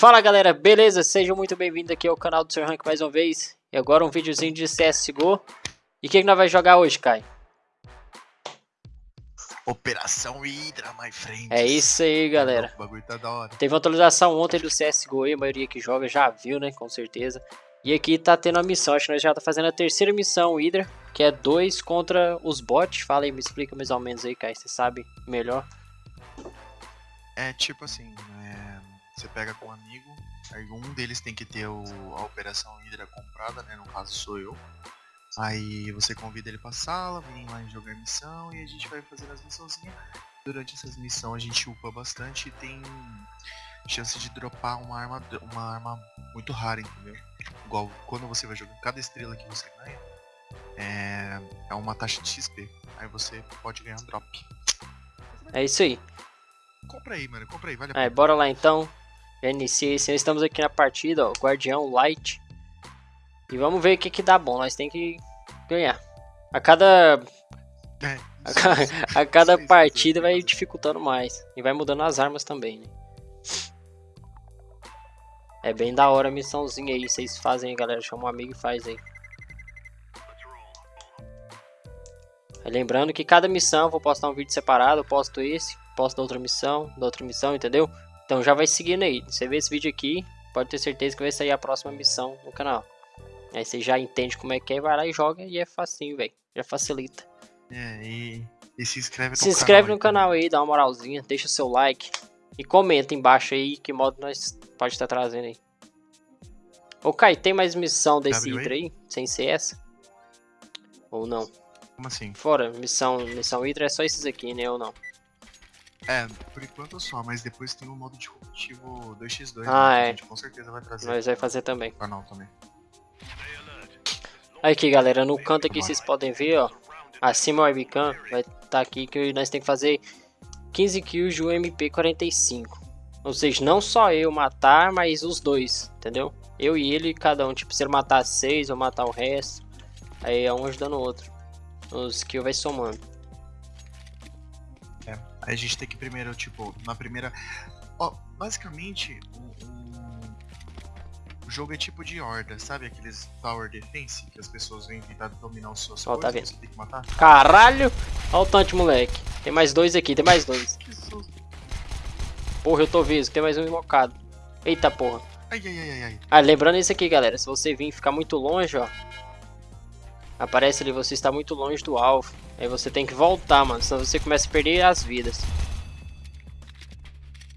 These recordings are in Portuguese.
Fala galera, beleza? Sejam muito bem-vindos aqui ao canal do Sr. Rank mais uma vez. E agora um videozinho de CSGO. E o que, que nós vamos jogar hoje, Kai? Operação Hydra, my friend. É isso aí, galera. O bagulho tá da hora. Teve uma atualização ontem do CSGO e a maioria que joga já viu, né? Com certeza. E aqui tá tendo a missão, acho que nós já tá fazendo a terceira missão Hydra, que é dois contra os bots. Fala aí, me explica mais ou menos aí, Kai, você sabe melhor. É tipo assim, é, você pega com um amigo, aí um deles tem que ter o, a Operação Hydra comprada, né? No caso sou eu. Aí você convida ele pra sala, vem lá jogar missão e a gente vai fazendo as missãozinhas. Durante essas missões a gente upa bastante e tem chance de dropar uma arma, uma arma muito rara, entendeu? Igual quando você vai jogando cada estrela que você ganha, é, é uma taxa de XP. Aí você pode ganhar um drop. É isso aí. Compra aí, mano, compra aí, vale a Aí, pena. bora lá então. Já iniciei, sim, estamos aqui na partida, ó, Guardião Light. E vamos ver o que que dá bom, nós tem que ganhar. A cada, É, a, ca- a cada partida vai dificultando mais. E vai mudando as armas também, né? É bem da hora a missãozinha aí, vocês fazem aí, galera. Chama um amigo e faz aí. Aí Lembrando que cada missão eu vou postar um vídeo separado, eu posto esse, posto da outra missão, da outra missão, entendeu? Então já vai seguindo aí. Você vê esse vídeo aqui, pode ter certeza que vai sair a próxima missão no canal. Aí você já entende como é que é, vai lá e joga e é facinho, velho. Já facilita. É, e, e se inscreve no Se inscreve canal no canal aí, dá uma moralzinha, deixa o seu like e comenta embaixo aí que modo nós pode estar trazendo aí. Ô Kai, tem mais missão desse? Hydra aí? Sem ser essa? Ou não? Como assim? Fora, missão, missão Hydra é só esses aqui, né? Ou não? É, por enquanto só, mas depois tem o modo de competitivo 2x2, Ah, né, que é. a gente com certeza vai trazer Nós vai fazer também. no canal também. Aqui galera, no canto aqui vocês podem ver, ó. Acima o webcam vai estar aqui que nós tem que fazer 15 kills de UMP45. Ou seja, não só eu matar, mas os dois, entendeu? Eu e ele, cada um. Tipo, se ele matar 6 ou matar o resto, aí é um ajudando o outro. Os kills vai somando. Aí a gente tem que primeiro, tipo, na primeira... Ó, basicamente, o, o- o jogo é tipo de horda, sabe aqueles tower defense que as pessoas vêm tentar dominar os seus Ó, tá vendo. tem que matar? Caralho! Olha o tanto, moleque. Tem mais dois aqui, tem mais dois. Que susto. Porra, eu tô visto, tem mais um invocado. Eita porra. Ai, ai, ai, ai, ai. Ah, lembrando isso aqui, galera. Se você vir ficar muito longe, ó. Aparece ali, você está muito longe do alvo. Aí você tem que voltar, mano. Senão você começa a perder as vidas.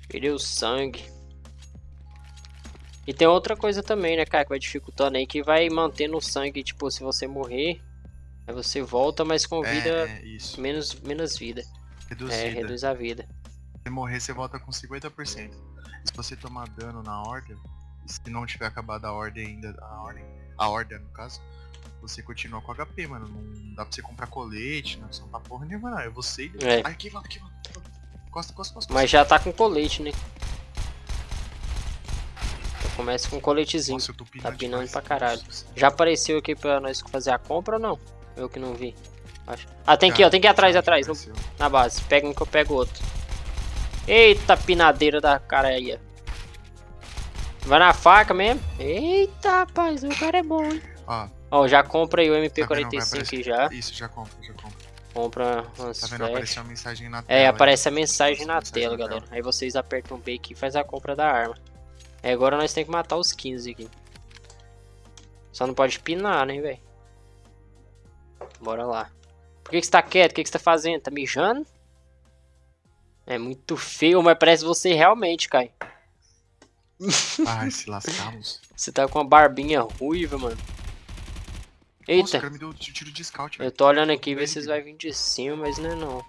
Perder o sangue. E tem outra coisa também, né, cara? Que vai dificultando aí. Que vai mantendo o sangue, tipo, se você morrer. Aí você volta, mas com vida... É, é. Menos, menos vida. Reduzida. É, reduz a vida. Se morrer, você volta com 50%. Se você tomar dano na horda, se não tiver acabado a ordem ainda, a ordem, a horda no caso, você continua com HP, mano. Não dá pra você comprar colete, não são pra porra nenhuma, não. É você e... É. Aqui, mano, aqui, mano. Costa, costa, costa. Mas já tá com colete, né? Então começa com coletezinho. Nossa, eu tô pinando Tá pinando pra caralho. Já apareceu aqui pra nós fazer a compra ou não? Eu que não vi. Acho. Ah, tem aqui, ó. Tem que ir atrás, atrás. no- na base. Pega um que eu pego outro. Eita, pinadeira da cara aí. Vai na faca mesmo? Eita, rapaz. O cara é bom, hein? Ó, Ó, já compra aí o Tá vendo? Vai MP45 aparecer- aqui já. isso, já compra, já compra. Compra umas Tá vendo? flash. Apareceu uma mensagem na tela. É, aparece a mensagem Aparece na mensagem tela, na galera. Aí vocês apertam B aqui e faz a compra da arma. Aí agora nós temos que matar os 15 aqui. Só não pode pinar, né, velho? Bora lá. Por que, que você tá quieto? O que, que você tá fazendo? Tá mijando? É muito feio, mas parece você realmente, Kai. Ai, se lascamos. Você tá com uma barbinha ruiva, mano. Nossa, o Eita, cara me deu tiro de scout, eu tô olhando aqui ver se vocês vão vir de cima, mas não é não.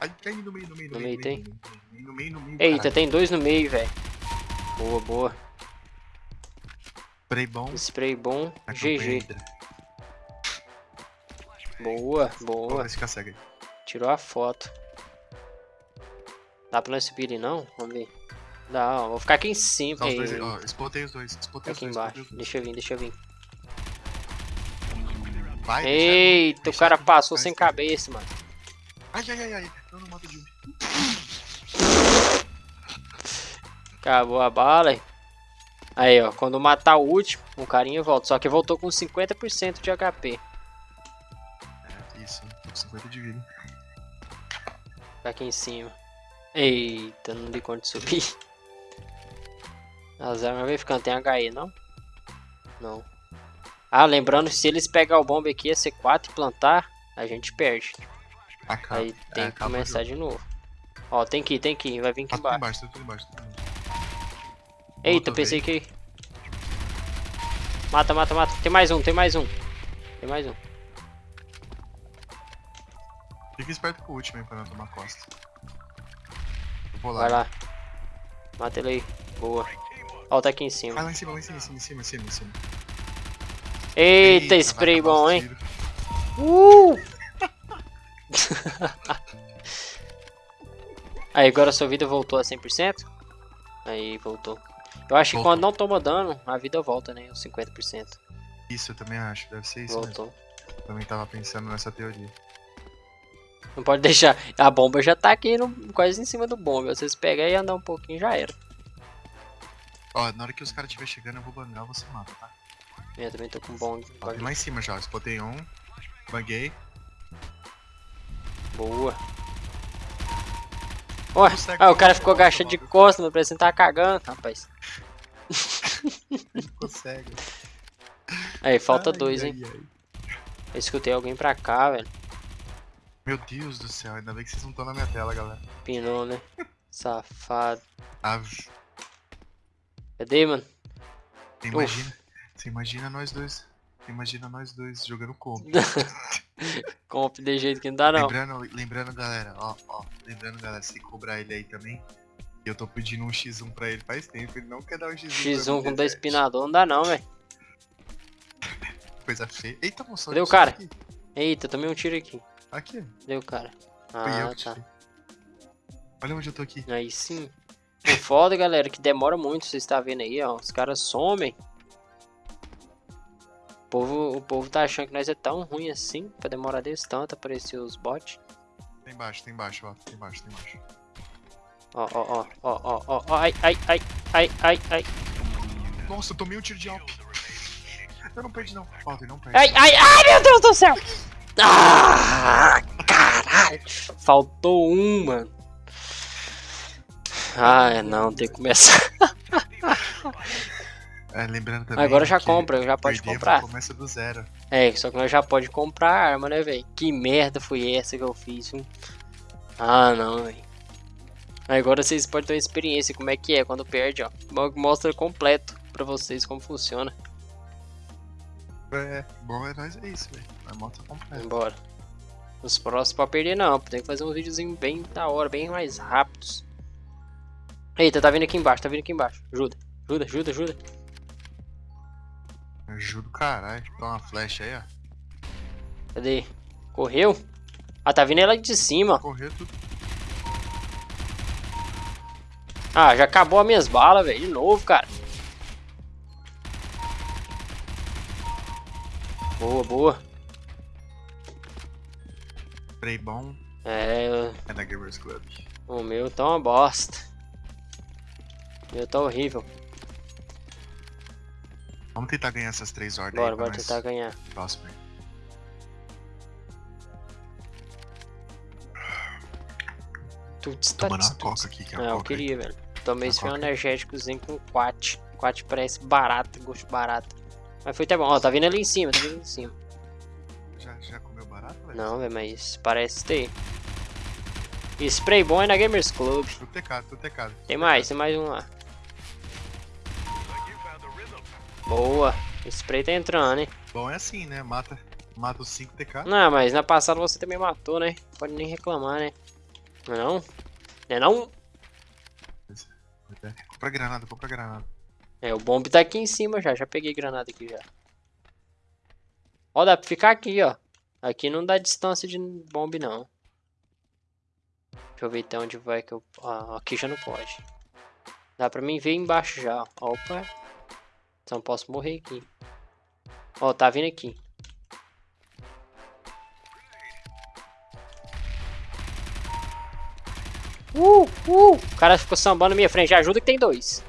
Ai, no meio, no meio, no, No meio, tem? No meio, no meio. Eita, caralho. tem dois no meio, velho. Boa, boa. Spray bom. Spray bom, GG. Boa, boa. aí. Tirou a foto. Dá pra nós subir ali não? Vamos ver. Dá, ó. Vou ficar aqui em cima. Tá os dois ó. Spotei os dois. Os aqui dois. embaixo. os dois. Deixa eu vir, deixa eu vir. Vai, Eita, o cara passou sem cabeça, mano. Ai, ai, ai, ai. Eu não mato de um. Acabou a bala. Aí, ó. Quando matar o último, o carinha volta. Só que voltou com 50% de HP. É, isso. Tô com 50 de vida. Tá aqui em cima. Eita, não dei conta de subir. As armas vai ficando. Tem HE, não? Não. Ah, lembrando, se eles pegar o bomba aqui, a C4 e plantar, a gente perde. Acaba. Aí tem é, que começar de novo. Ó, tem que ir, tem que ir. Vai vir aqui Tá tudo embaixo. tá tudo embaixo. Tá tudo embaixo. Eita, Voltou, pensei que... Mata, mata, mata. Tem mais um, tem mais um. Tem mais um. Fica esperto com o último, hein, pra não tomar costa. Eu vou lá. Vai lá. Mata ele aí. Boa. Ó, tá aqui em Vai cima. lá em cima, lá em cima, em cima, em cima, em cima, Eita, vai spray bom, hein? Uh! Aí, agora sua vida voltou a 100%? Aí, voltou. Eu acho que Voltou. quando não toma dano, a vida volta, né? Os 50%. Isso, eu também acho. Deve ser isso mesmo. Voltou. Também tava pensando nessa teoria. Não pode deixar. A bomba já tá aqui no- quase em cima do bomba. Vocês pegar e andar um pouquinho já era. Ó, na hora que os caras estiver chegando, eu vou bangar, você mata, tá? Eu também tô com. Ó, tem lá em cima já, spotei um. Banguei. Boa. Consegue ah, o cara ficou agachado de costas, mas parece que tá cagando, rapaz. Consegue. Aí, falta Ai, dois, ai, hein? ai. Eu escutei alguém pra cá, velho. Meu Deus do céu, ainda bem que vocês não estão na minha tela, galera. Pinou, né? Safado. Ave. Cadê, mano? Imagina, você imagina nós dois. Imagina nós dois jogando comp. Comp de jeito que não dá, não. Lembrando, lembrando, galera, ó, ó. Lembrando, galera, se cobrar ele aí também. Eu tô pedindo um X1 pra ele faz tempo, ele não quer dar um X1. pra X1 mim, com dois pinador não dá, não, velho. Coisa feia. Eita, moço. Cadê olha o isso cara? Aqui, Eita, tomei um tiro aqui. aqui o cara? Ah, tá. tirei. Olha onde eu tô aqui. Aí sim. O foda, galera, que demora muito, vocês estão vendo aí, ó. Os caras somem. O povo, o povo tá achando que nós é tão ruim assim, pra demorar desse tanto aparecer os bots. Tem embaixo, tem embaixo, ó. Tem embaixo, tem embaixo. Ó, ó, ó, ó, ó, ó, ó, ai, ai, ai, ai, ai, ai, Nossa, eu tomei um tiro de alp. Eu não perdi não. Ó, não perde. ai, ai, ai, meu Deus do céu! Ah, caralho! Faltou um, mano. Ah, não, tem que começar. É, lembrando também. Agora já compra, já pode comprar. Começa do zero. É, só que nós já pode comprar arma, né, velho? Que merda foi essa que eu fiz, hein? Ah, não, velho. Agora vocês podem ter uma experiência como é que é quando perde, ó. Mo- Mostra completo pra vocês como funciona. É, bom é nós é isso, velho. Vai moto completa. Embora. Os próximos pra perder não, tem que fazer uns videozinhos bem da hora, bem mais rápidos. Eita, tá vindo aqui embaixo, tá vindo aqui embaixo. Ajuda, ajuda, ajuda, ajuda. Ajuda o caralho. Toma uma flecha aí, ó. Cadê? Correu? Ah, tá vindo ela de cima. ó. Correr tudo. Ah, já acabou as minhas balas, velho. De novo, cara. Boa, boa. Spray bom É, é da Gamers Club. o meu tá uma bosta. O meu tá horrível. Vamos tentar ganhar essas três ordens Bora, nós tentar ganhar. próximo aí. Tuts, Tomando uma coca aqui, que é É, a eu coca aí. queria, velho. Tomei esse um coca. energéticozinho com quat. Quat parece barato, gosto barato. Mas foi até bom. Ó, tá vindo ali em cima, tá vindo ali em cima. Já, já comeu barato, velho? Não, velho, mas parece ter. Spray bom é na Gamers Club. Tô tecado, tô tecado. Tem mais, tem mais um lá. Boa. O spray tá entrando, hein? Bom é assim, né? Mata, mata os 5 TK. Não, mas na passada você também matou, né? Pode nem reclamar, né? Não é não? Não é não? É. Compra granada, compra granada. É, o bomb tá aqui em cima já. Já peguei granada aqui já. Ó, dá pra ficar aqui, ó. Aqui não dá distância de bomb, não. Deixa eu ver até onde vai que eu... Ah, aqui já não pode. Dá pra mim ver embaixo já. ó. Opa. Não posso morrer aqui. Ó, tá vindo aqui. Uh, uh. O cara ficou sambando na minha frente. Ajuda que tem dois.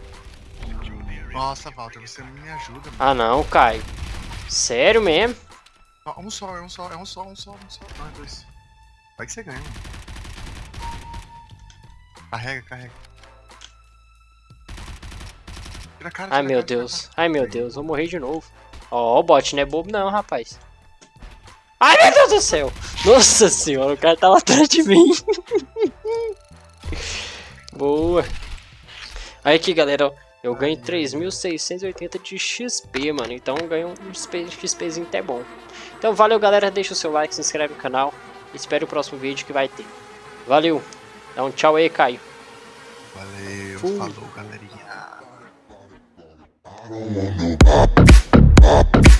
Nossa, Walter, você não me ajuda, mano. Ah não, Caio. Sério mesmo? Ó, Um só, é um só, é um só, um só, um só. Não, é dois. Vai que você ganha, mano. Carrega, carrega. Tira a cara, Ai meu cara, Deus. Ai meu Deus, vou morrer de novo. Ó, o bot não é bobo não, rapaz. Ai meu Deus do céu. Nossa senhora, o cara tava atrás de mim. Boa. Aí aqui, galera, ó, eu ganho 3.680 de XP, mano. Então eu ganho um XP, XPzinho até bom. Então valeu, galera. Deixa o seu like, se inscreve no canal. Espere o próximo vídeo que vai ter. Valeu. Dá um tchau aí, Caio. Valeu, Fui. falou, galerinha. I don't want no pop, pop.